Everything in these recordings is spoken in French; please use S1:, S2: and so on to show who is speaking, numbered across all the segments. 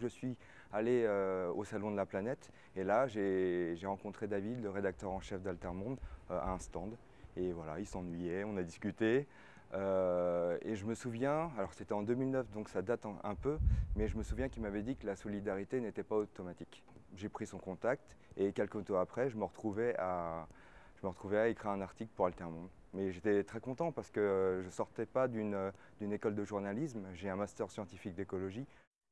S1: Je suis allé euh, au Salon de la Planète et là j'ai rencontré David, le rédacteur en chef d'Altermonde, euh, à un stand. Et voilà, il s'ennuyait, on a discuté. Euh, et je me souviens, alors c'était en 2009 donc ça date un, peu, mais je me souviens qu'il m'avait dit que la solidarité n'était pas automatique. J'ai pris son contact et quelques temps après je me retrouvais à, je me retrouvais à écrire un article pour Altermonde. Mais j'étais très content parce que je ne sortais pas d'une école de journalisme, j'ai un master scientifique d'écologie.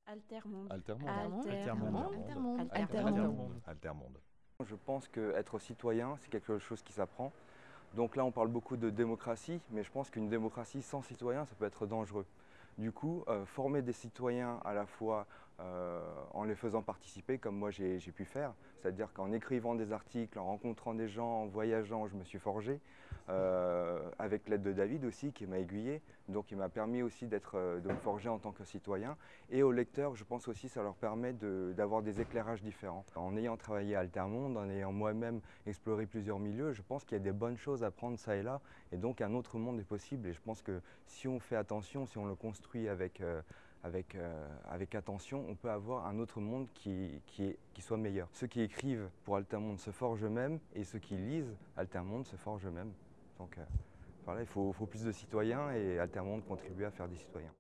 S2: Altermonde.
S3: Altermonde.
S2: Altermonde.
S3: Altermonde.
S4: Altermonde.
S1: Je pense qu'être citoyen, c'est quelque chose qui s'apprend. Donc là, on parle beaucoup de démocratie, mais je pense qu'une démocratie sans citoyens, ça peut être dangereux. Du coup, euh, former des citoyens à la fois en les faisant participer, comme moi j'ai pu faire, c'est-à-dire qu'en écrivant des articles, en rencontrant des gens, en voyageant, je me suis forgé, euh, avec l'aide de David aussi, qui m'a aiguillé, donc il m'a permis aussi de me forger en tant que citoyen. Et aux lecteurs, je pense aussi ça leur permet d'avoir des éclairages différents. En ayant travaillé à Altermonde, en ayant moi-même exploré plusieurs milieux, je pense qu'il y a des bonnes choses à prendre ça et là, et donc un autre monde est possible. Et je pense que si on fait attention, si on le construit, avec, euh, avec, euh, avec attention, on peut avoir un autre monde qui soit meilleur. Ceux qui écrivent pour Altermonde se forgent eux-mêmes et ceux qui lisent Altermonde se forgent eux-mêmes. Donc euh, voilà, il faut, faut plus de citoyens et Altermonde contribue à faire des citoyens.